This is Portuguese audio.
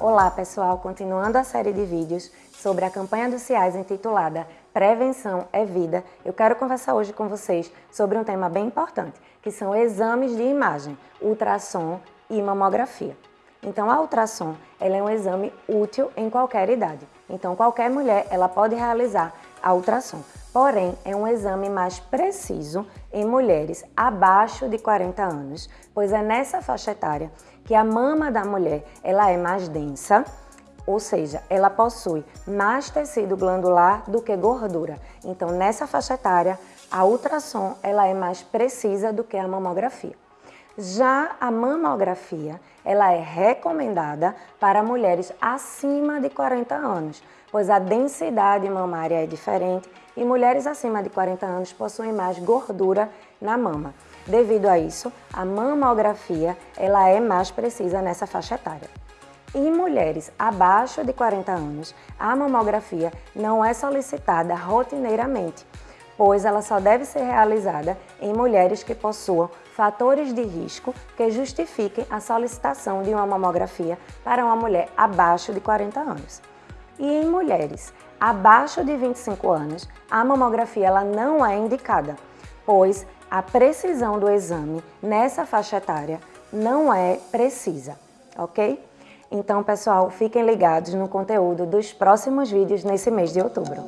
Olá pessoal, continuando a série de vídeos sobre a campanha do CIAS intitulada Prevenção é Vida, eu quero conversar hoje com vocês sobre um tema bem importante, que são exames de imagem, ultrassom e mamografia. Então a ultrassom ela é um exame útil em qualquer idade, então qualquer mulher ela pode realizar a ultrassom. Porém, é um exame mais preciso em mulheres abaixo de 40 anos, pois é nessa faixa etária que a mama da mulher ela é mais densa, ou seja, ela possui mais tecido glandular do que gordura. Então, nessa faixa etária, a ultrassom ela é mais precisa do que a mamografia. Já a mamografia, ela é recomendada para mulheres acima de 40 anos, pois a densidade mamária é diferente e mulheres acima de 40 anos possuem mais gordura na mama. Devido a isso, a mamografia ela é mais precisa nessa faixa etária. Em mulheres abaixo de 40 anos, a mamografia não é solicitada rotineiramente, pois ela só deve ser realizada em mulheres que possuam fatores de risco que justifiquem a solicitação de uma mamografia para uma mulher abaixo de 40 anos. E em mulheres abaixo de 25 anos, a mamografia ela não é indicada, pois a precisão do exame nessa faixa etária não é precisa, ok? Então, pessoal, fiquem ligados no conteúdo dos próximos vídeos nesse mês de outubro.